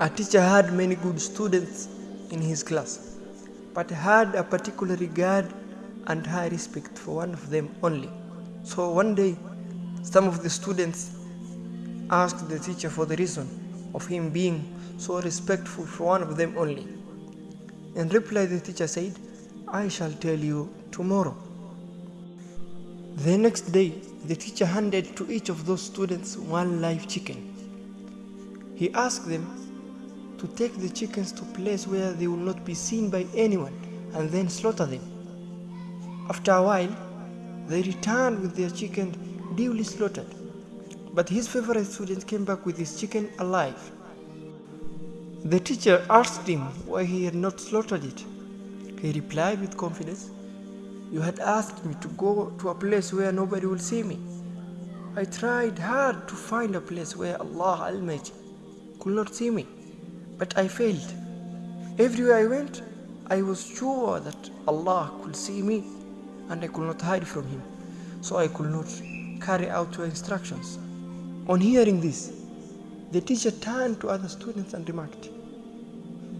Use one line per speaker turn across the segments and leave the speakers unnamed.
A teacher had many good students in his class, but had a particular regard and high respect for one of them only. So one day, some of the students asked the teacher for the reason of him being so respectful for one of them only. In reply, the teacher said, I shall tell you tomorrow. The next day, the teacher handed to each of those students one live chicken. He asked them to take the chickens to a place where they will not be seen by anyone and then slaughter them. After a while, they returned with their chicken duly slaughtered. But his favorite student came back with his chicken alive. The teacher asked him why he had not slaughtered it. He replied with confidence, You had asked me to go to a place where nobody will see me. I tried hard to find a place where Allah Almighty could not see me, but I failed. Everywhere I went, I was sure that Allah could see me and I could not hide from Him, so I could not carry out your instructions. On hearing this, the teacher turned to other students and remarked,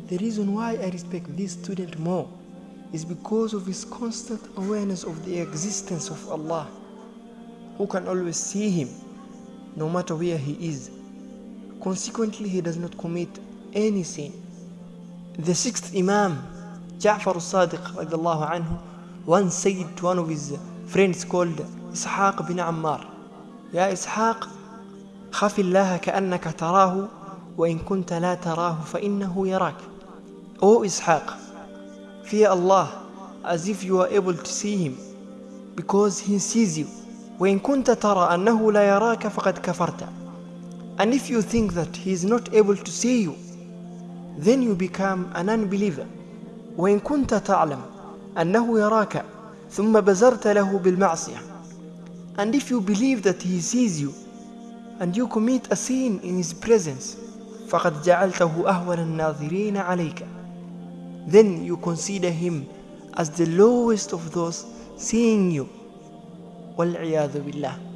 The reason why I respect this student more is because of his constant awareness of the existence of Allah, who can always see him no matter where he is. Consequently, he does not commit any sin. The sixth Imam, Ja'far al-Sadiq once said to one of his friends called Ishaq bin Ammar, Ya Ishaq, خف الله كأنك تراه وإن كنت لا تراه فإنه يراك. O Ishaq, fear Allah as if you are able to see him because he sees you. وإن كنت ترى أنه لا يراك فقد كفرت. And if you think that he is not able to see you, then you become an unbeliever. وإن كنت تعلم أنه يراك ثم بزرت له بالمعصية. And if you believe that he sees you and you commit a sin in his presence, فقد جعلته أهون الناظرين عليك. Then you consider him as the lowest of those seeing you. والعياذ بالله.